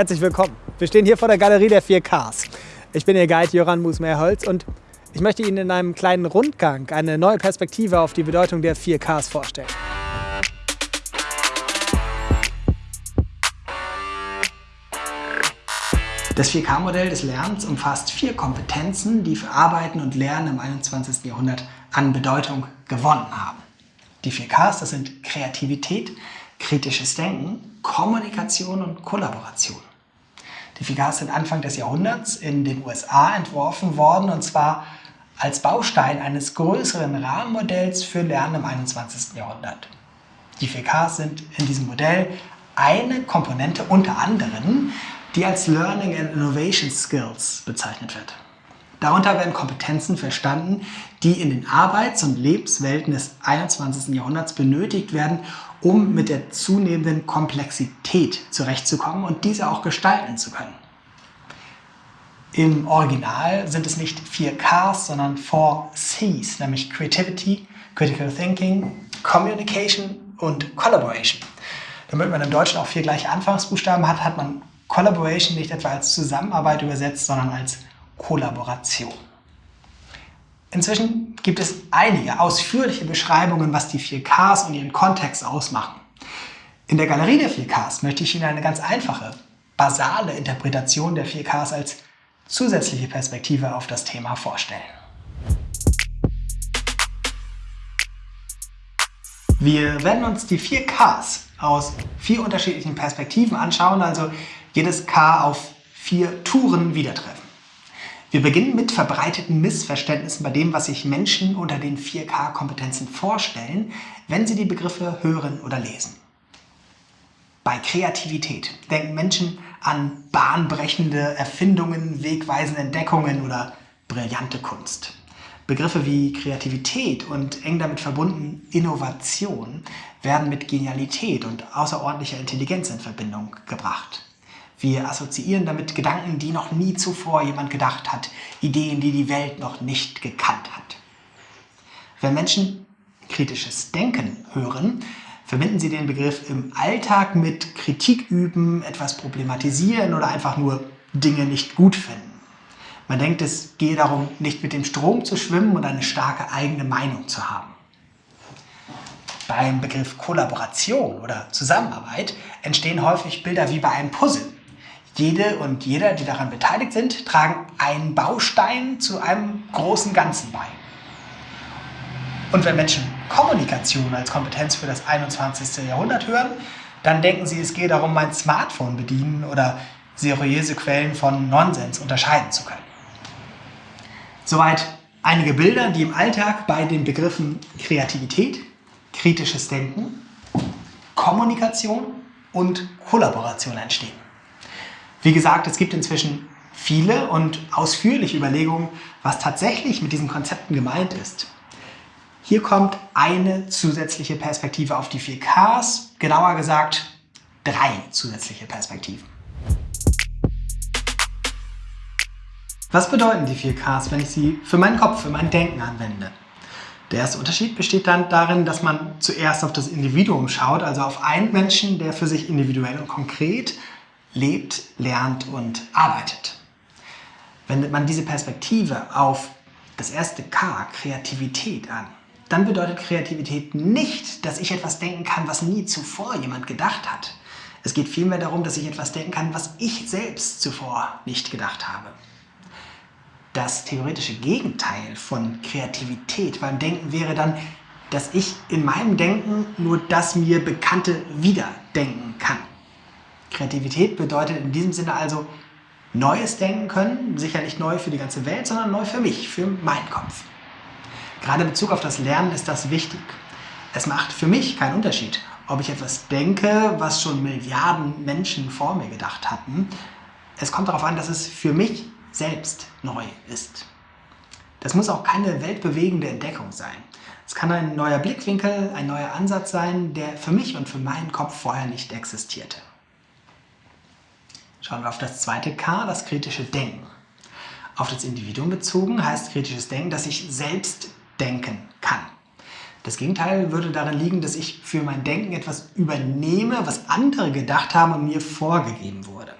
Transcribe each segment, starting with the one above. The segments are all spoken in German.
Herzlich willkommen. Wir stehen hier vor der Galerie der 4Ks. Ich bin Ihr Guide Jöran Musmeerholz und ich möchte Ihnen in einem kleinen Rundgang eine neue Perspektive auf die Bedeutung der 4Ks vorstellen. Das 4K-Modell des Lernens umfasst vier Kompetenzen, die für Arbeiten und Lernen im 21. Jahrhundert an Bedeutung gewonnen haben. Die 4Ks, das sind Kreativität, kritisches Denken, Kommunikation und Kollaboration. Die 4Ks sind Anfang des Jahrhunderts in den USA entworfen worden und zwar als Baustein eines größeren Rahmenmodells für Lernen im 21. Jahrhundert. Die 4Ks sind in diesem Modell eine Komponente unter anderem, die als Learning and Innovation Skills bezeichnet wird. Darunter werden Kompetenzen verstanden, die in den Arbeits- und Lebenswelten des 21. Jahrhunderts benötigt werden, um mit der zunehmenden Komplexität zurechtzukommen und diese auch gestalten zu können. Im Original sind es nicht vier Ks, sondern four Cs, nämlich Creativity, Critical Thinking, Communication und Collaboration. Damit man im Deutschen auch vier gleiche Anfangsbuchstaben hat, hat man Collaboration nicht etwa als Zusammenarbeit übersetzt, sondern als Kollaboration. Inzwischen gibt es einige ausführliche Beschreibungen, was die 4Ks und ihren Kontext ausmachen. In der Galerie der 4Ks möchte ich Ihnen eine ganz einfache, basale Interpretation der 4Ks als zusätzliche Perspektive auf das Thema vorstellen. Wir werden uns die 4Ks aus vier unterschiedlichen Perspektiven anschauen, also jedes K auf vier Touren wieder treffen. Wir beginnen mit verbreiteten Missverständnissen bei dem, was sich Menschen unter den 4K-Kompetenzen vorstellen, wenn sie die Begriffe hören oder lesen. Bei Kreativität denken Menschen an bahnbrechende Erfindungen, wegweisende Entdeckungen oder brillante Kunst. Begriffe wie Kreativität und eng damit verbunden Innovation werden mit Genialität und außerordentlicher Intelligenz in Verbindung gebracht. Wir assoziieren damit Gedanken, die noch nie zuvor jemand gedacht hat, Ideen, die die Welt noch nicht gekannt hat. Wenn Menschen kritisches Denken hören, verbinden sie den Begriff im Alltag mit Kritik üben, etwas problematisieren oder einfach nur Dinge nicht gut finden. Man denkt, es gehe darum, nicht mit dem Strom zu schwimmen und eine starke eigene Meinung zu haben. Beim Begriff Kollaboration oder Zusammenarbeit entstehen häufig Bilder wie bei einem Puzzle. Jede und jeder, die daran beteiligt sind, tragen einen Baustein zu einem großen Ganzen bei. Und wenn Menschen Kommunikation als Kompetenz für das 21. Jahrhundert hören, dann denken sie, es gehe darum, mein Smartphone bedienen oder seriöse Quellen von Nonsens unterscheiden zu können. Soweit einige Bilder, die im Alltag bei den Begriffen Kreativität, kritisches Denken, Kommunikation und Kollaboration entstehen. Wie gesagt, es gibt inzwischen viele und ausführliche Überlegungen, was tatsächlich mit diesen Konzepten gemeint ist. Hier kommt eine zusätzliche Perspektive auf die 4Ks, genauer gesagt drei zusätzliche Perspektiven. Was bedeuten die 4Ks, wenn ich sie für meinen Kopf, für mein Denken anwende? Der erste Unterschied besteht dann darin, dass man zuerst auf das Individuum schaut, also auf einen Menschen, der für sich individuell und konkret lebt, lernt und arbeitet. Wendet man diese Perspektive auf das erste K, Kreativität an, dann bedeutet Kreativität nicht, dass ich etwas denken kann, was nie zuvor jemand gedacht hat. Es geht vielmehr darum, dass ich etwas denken kann, was ich selbst zuvor nicht gedacht habe. Das theoretische Gegenteil von Kreativität beim Denken wäre dann, dass ich in meinem Denken nur das mir Bekannte wiederdenken kann. Kreativität bedeutet in diesem Sinne also Neues denken können, sicher nicht neu für die ganze Welt, sondern neu für mich, für meinen Kopf. Gerade in Bezug auf das Lernen ist das wichtig. Es macht für mich keinen Unterschied, ob ich etwas denke, was schon Milliarden Menschen vor mir gedacht hatten. Es kommt darauf an, dass es für mich selbst neu ist. Das muss auch keine weltbewegende Entdeckung sein. Es kann ein neuer Blickwinkel, ein neuer Ansatz sein, der für mich und für meinen Kopf vorher nicht existierte. Schauen wir auf das zweite K, das kritische Denken. Auf das Individuum bezogen heißt kritisches Denken, dass ich selbst denken kann. Das Gegenteil würde darin liegen, dass ich für mein Denken etwas übernehme, was andere gedacht haben und mir vorgegeben wurde.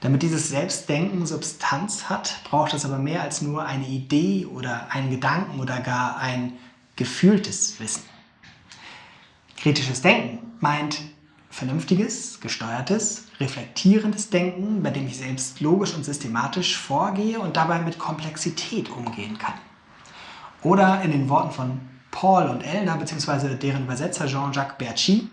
Damit dieses Selbstdenken Substanz hat, braucht es aber mehr als nur eine Idee oder einen Gedanken oder gar ein gefühltes Wissen. Kritisches Denken meint vernünftiges, gesteuertes, reflektierendes Denken, bei dem ich selbst logisch und systematisch vorgehe und dabei mit Komplexität umgehen kann. Oder in den Worten von Paul und Elder bzw. deren Übersetzer Jean-Jacques Bertschy,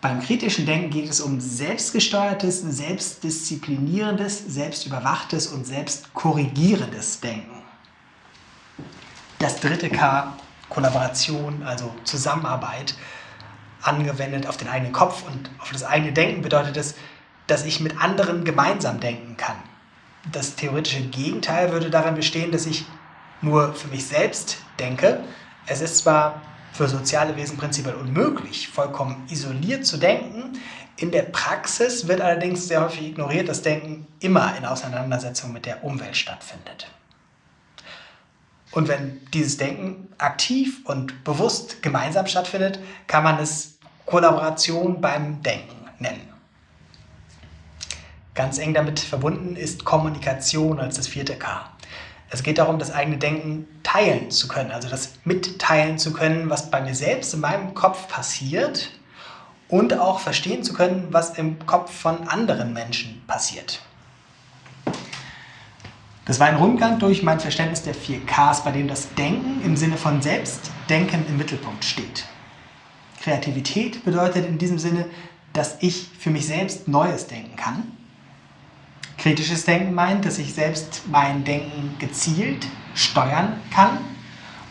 beim kritischen Denken geht es um selbstgesteuertes, selbstdisziplinierendes, selbstüberwachtes und selbstkorrigierendes Denken. Das dritte K, Kollaboration, also Zusammenarbeit, angewendet auf den eigenen Kopf und auf das eigene Denken bedeutet es, dass ich mit anderen gemeinsam denken kann. Das theoretische Gegenteil würde darin bestehen, dass ich nur für mich selbst denke. Es ist zwar für soziale Wesen prinzipiell unmöglich, vollkommen isoliert zu denken. In der Praxis wird allerdings sehr häufig ignoriert, dass Denken immer in Auseinandersetzung mit der Umwelt stattfindet. Und wenn dieses Denken aktiv und bewusst gemeinsam stattfindet, kann man es Kollaboration beim Denken nennen. Ganz eng damit verbunden ist Kommunikation als das vierte K. Es geht darum, das eigene Denken teilen zu können, also das mitteilen zu können, was bei mir selbst in meinem Kopf passiert und auch verstehen zu können, was im Kopf von anderen Menschen passiert. Das war ein Rundgang durch mein Verständnis der vier Ks, bei dem das Denken im Sinne von Selbstdenken im Mittelpunkt steht. Kreativität bedeutet in diesem Sinne, dass ich für mich selbst Neues denken kann Kritisches Denken meint, dass ich selbst mein Denken gezielt steuern kann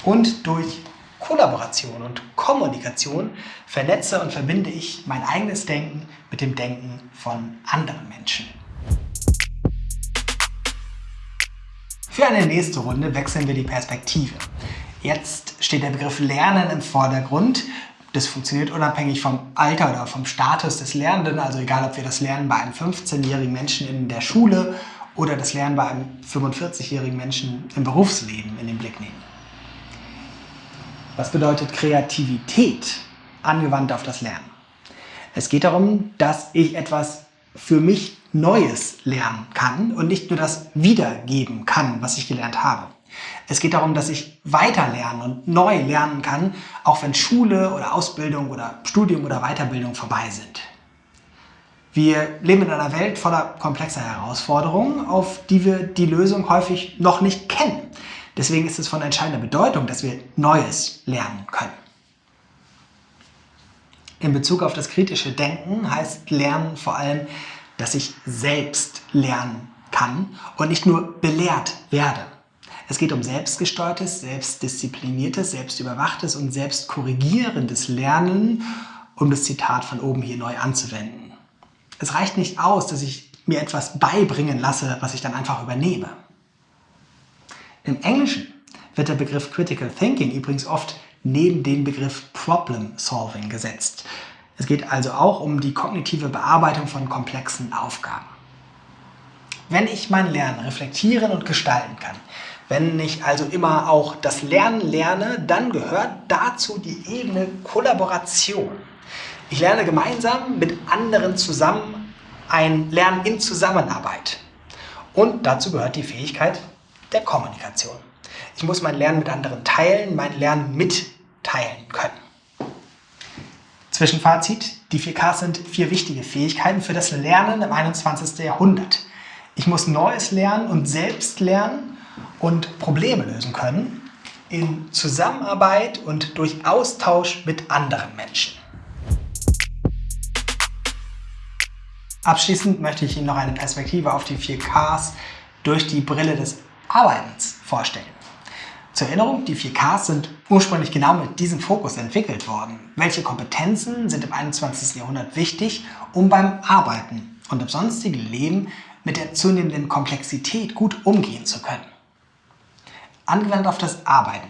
und durch Kollaboration und Kommunikation vernetze und verbinde ich mein eigenes Denken mit dem Denken von anderen Menschen. Für eine nächste Runde wechseln wir die Perspektive. Jetzt steht der Begriff Lernen im Vordergrund das funktioniert unabhängig vom Alter oder vom Status des Lernenden, also egal ob wir das Lernen bei einem 15-jährigen Menschen in der Schule oder das Lernen bei einem 45-jährigen Menschen im Berufsleben in den Blick nehmen. Was bedeutet Kreativität angewandt auf das Lernen? Es geht darum, dass ich etwas für mich Neues lernen kann und nicht nur das wiedergeben kann, was ich gelernt habe. Es geht darum, dass ich weiter lernen und neu lernen kann, auch wenn Schule oder Ausbildung oder Studium oder Weiterbildung vorbei sind. Wir leben in einer Welt voller komplexer Herausforderungen, auf die wir die Lösung häufig noch nicht kennen. Deswegen ist es von entscheidender Bedeutung, dass wir Neues lernen können. In Bezug auf das kritische Denken heißt Lernen vor allem, dass ich selbst lernen kann und nicht nur belehrt werde. Es geht um selbstgesteuertes, selbstdiszipliniertes, selbstüberwachtes und selbstkorrigierendes Lernen, um das Zitat von oben hier neu anzuwenden. Es reicht nicht aus, dass ich mir etwas beibringen lasse, was ich dann einfach übernehme. Im Englischen wird der Begriff Critical Thinking übrigens oft neben den Begriff Problem Solving gesetzt. Es geht also auch um die kognitive Bearbeitung von komplexen Aufgaben. Wenn ich mein Lernen reflektieren und gestalten kann, wenn ich also immer auch das Lernen lerne, dann gehört dazu die Ebene Kollaboration. Ich lerne gemeinsam mit anderen zusammen ein Lernen in Zusammenarbeit. Und dazu gehört die Fähigkeit der Kommunikation. Ich muss mein Lernen mit anderen teilen, mein Lernen mitteilen können. Zwischenfazit, die 4Ks sind vier wichtige Fähigkeiten für das Lernen im 21. Jahrhundert. Ich muss Neues lernen und selbst lernen und Probleme lösen können in Zusammenarbeit und durch Austausch mit anderen Menschen. Abschließend möchte ich Ihnen noch eine Perspektive auf die 4Ks durch die Brille des Arbeitens vorstellen. Zur Erinnerung, die 4Ks sind ursprünglich genau mit diesem Fokus entwickelt worden. Welche Kompetenzen sind im 21. Jahrhundert wichtig, um beim Arbeiten und im sonstigen Leben mit der zunehmenden Komplexität gut umgehen zu können? Angewandt auf das Arbeiten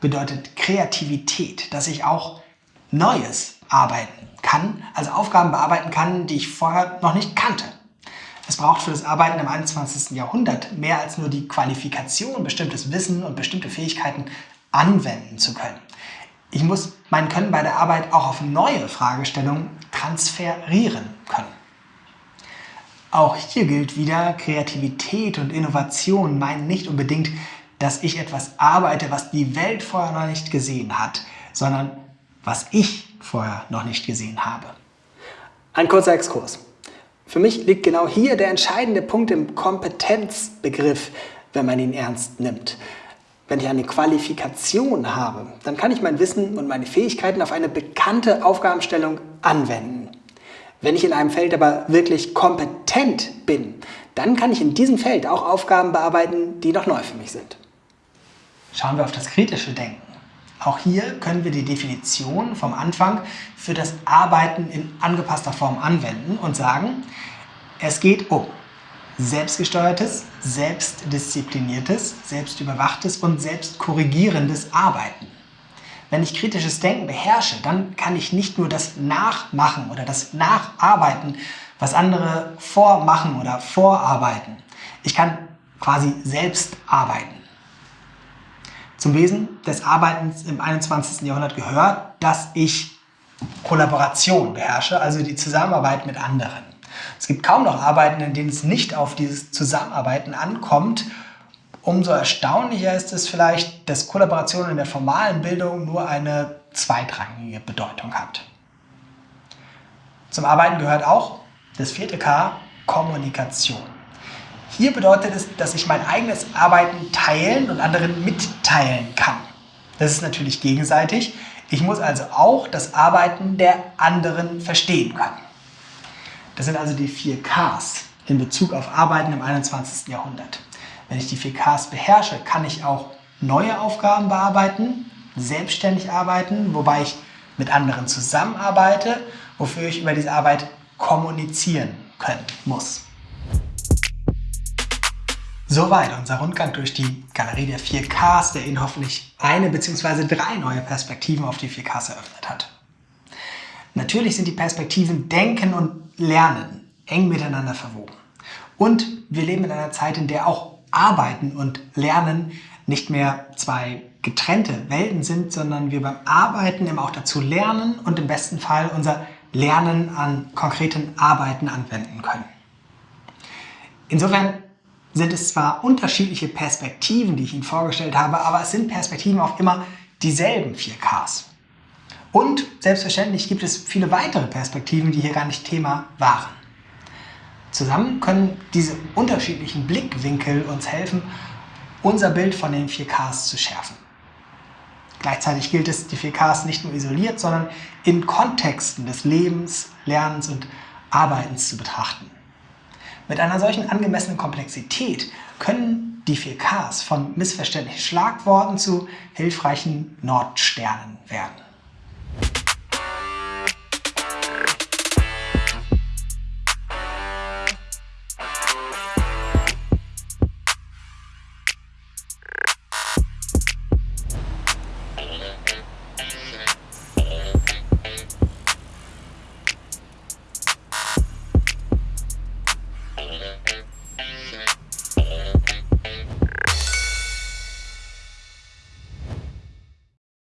bedeutet Kreativität, dass ich auch Neues arbeiten kann, also Aufgaben bearbeiten kann, die ich vorher noch nicht kannte. Es braucht für das Arbeiten im 21. Jahrhundert mehr als nur die Qualifikation, bestimmtes Wissen und bestimmte Fähigkeiten anwenden zu können. Ich muss mein Können bei der Arbeit auch auf neue Fragestellungen transferieren können. Auch hier gilt wieder, Kreativität und Innovation meinen nicht unbedingt, dass ich etwas arbeite, was die Welt vorher noch nicht gesehen hat, sondern was ich vorher noch nicht gesehen habe. Ein kurzer Exkurs. Für mich liegt genau hier der entscheidende Punkt im Kompetenzbegriff, wenn man ihn ernst nimmt. Wenn ich eine Qualifikation habe, dann kann ich mein Wissen und meine Fähigkeiten auf eine bekannte Aufgabenstellung anwenden. Wenn ich in einem Feld aber wirklich kompetent bin, dann kann ich in diesem Feld auch Aufgaben bearbeiten, die noch neu für mich sind. Schauen wir auf das kritische Denken. Auch hier können wir die Definition vom Anfang für das Arbeiten in angepasster Form anwenden und sagen, es geht um selbstgesteuertes, selbstdiszipliniertes, selbstüberwachtes und selbstkorrigierendes Arbeiten. Wenn ich kritisches Denken beherrsche, dann kann ich nicht nur das Nachmachen oder das Nacharbeiten, was andere vormachen oder vorarbeiten. Ich kann quasi selbst arbeiten. Zum Wesen des Arbeitens im 21. Jahrhundert gehört, dass ich Kollaboration beherrsche, also die Zusammenarbeit mit anderen. Es gibt kaum noch Arbeiten, in denen es nicht auf dieses Zusammenarbeiten ankommt. Umso erstaunlicher ist es vielleicht, dass Kollaboration in der formalen Bildung nur eine zweitrangige Bedeutung hat. Zum Arbeiten gehört auch das vierte K, Kommunikation. Hier bedeutet es, dass ich mein eigenes Arbeiten teilen und anderen mitteilen kann. Das ist natürlich gegenseitig. Ich muss also auch das Arbeiten der anderen verstehen können. Das sind also die vier Ks in Bezug auf Arbeiten im 21. Jahrhundert. Wenn ich die vier Ks beherrsche, kann ich auch neue Aufgaben bearbeiten, selbstständig arbeiten, wobei ich mit anderen zusammenarbeite, wofür ich über diese Arbeit kommunizieren können muss. Soweit unser Rundgang durch die Galerie der 4Ks, der Ihnen hoffentlich eine bzw. drei neue Perspektiven auf die 4Ks eröffnet hat. Natürlich sind die Perspektiven Denken und Lernen eng miteinander verwoben. Und wir leben in einer Zeit, in der auch Arbeiten und Lernen nicht mehr zwei getrennte Welten sind, sondern wir beim Arbeiten eben auch dazu lernen und im besten Fall unser Lernen an konkreten Arbeiten anwenden können. Insofern sind es zwar unterschiedliche Perspektiven, die ich Ihnen vorgestellt habe, aber es sind Perspektiven auf immer dieselben 4Ks. Und selbstverständlich gibt es viele weitere Perspektiven, die hier gar nicht Thema waren. Zusammen können diese unterschiedlichen Blickwinkel uns helfen, unser Bild von den 4Ks zu schärfen. Gleichzeitig gilt es, die 4Ks nicht nur isoliert, sondern in Kontexten des Lebens, Lernens und Arbeitens zu betrachten. Mit einer solchen angemessenen Komplexität können die 4Ks von missverständlichen Schlagworten zu hilfreichen Nordsternen werden.